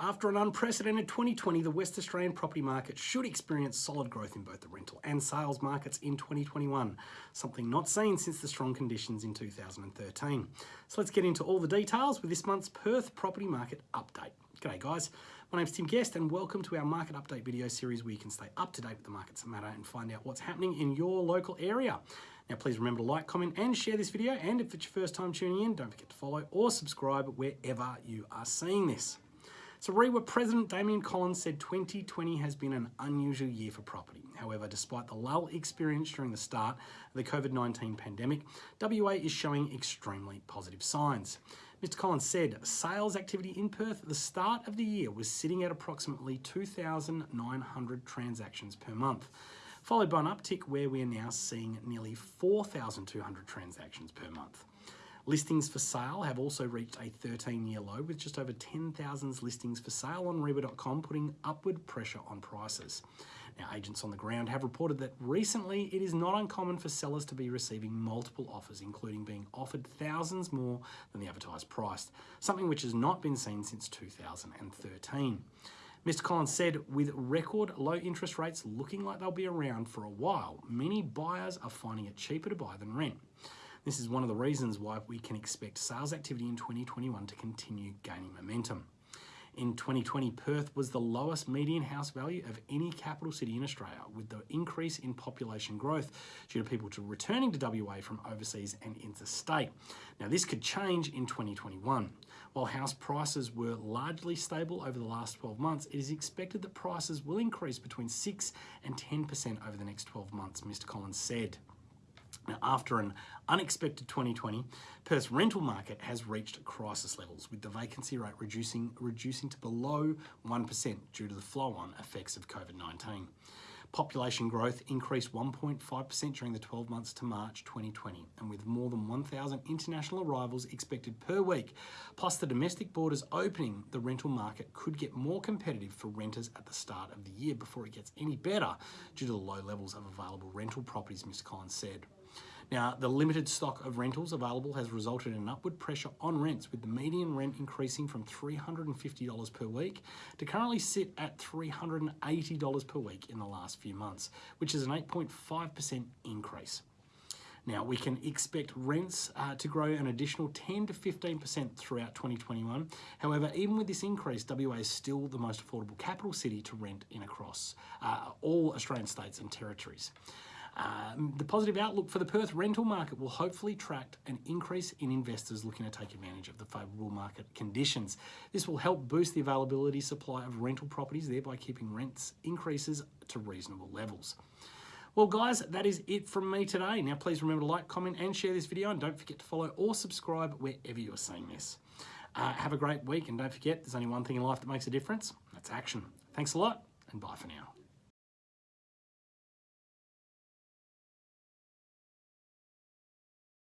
After an unprecedented 2020, the West Australian property market should experience solid growth in both the rental and sales markets in 2021, something not seen since the strong conditions in 2013. So let's get into all the details with this month's Perth property market update. G'day guys, my name's Tim Guest and welcome to our market update video series where you can stay up to date with the markets that matter and find out what's happening in your local area. Now please remember to like, comment and share this video and if it's your first time tuning in, don't forget to follow or subscribe wherever you are seeing this. So REIWA President Damian Collins said 2020 has been an unusual year for property. However, despite the lull experienced during the start of the COVID-19 pandemic, WA is showing extremely positive signs. Mr Collins said sales activity in Perth at the start of the year was sitting at approximately 2,900 transactions per month, followed by an uptick where we are now seeing nearly 4,200 transactions per month. Listings for sale have also reached a 13-year low with just over 10,000 listings for sale on reiwa.com putting upward pressure on prices. Now, agents on the ground have reported that recently it is not uncommon for sellers to be receiving multiple offers, including being offered thousands more than the advertised price, something which has not been seen since 2013. Mr. Collins said, with record low interest rates looking like they'll be around for a while, many buyers are finding it cheaper to buy than rent. This is one of the reasons why we can expect sales activity in 2021 to continue gaining momentum. In 2020, Perth was the lowest median house value of any capital city in Australia, with the increase in population growth due to people to returning to WA from overseas and interstate. Now, this could change in 2021. While house prices were largely stable over the last 12 months, it is expected that prices will increase between 6 and 10% over the next 12 months, Mr. Collins said. Now, after an unexpected 2020, Perth's rental market has reached crisis levels, with the vacancy rate reducing, reducing to below 1% due to the flow-on effects of COVID-19. Population growth increased 1.5% during the 12 months to March 2020, and with more than 1,000 international arrivals expected per week, plus the domestic borders opening, the rental market could get more competitive for renters at the start of the year before it gets any better due to the low levels of available rental properties, Mr Collins said. Now, the limited stock of rentals available has resulted in upward pressure on rents, with the median rent increasing from $350 per week to currently sit at $380 per week in the last few months, which is an 8.5% increase. Now, we can expect rents uh, to grow an additional 10 to 15% throughout 2021. However, even with this increase, WA is still the most affordable capital city to rent in across uh, all Australian states and territories. Um, the positive outlook for the Perth rental market will hopefully attract an increase in investors looking to take advantage of the favourable market conditions. This will help boost the availability supply of rental properties, thereby keeping rents increases to reasonable levels. Well guys, that is it from me today. Now please remember to like, comment and share this video and don't forget to follow or subscribe wherever you're seeing this. Uh, have a great week and don't forget there's only one thing in life that makes a difference, that's action. Thanks a lot and bye for now.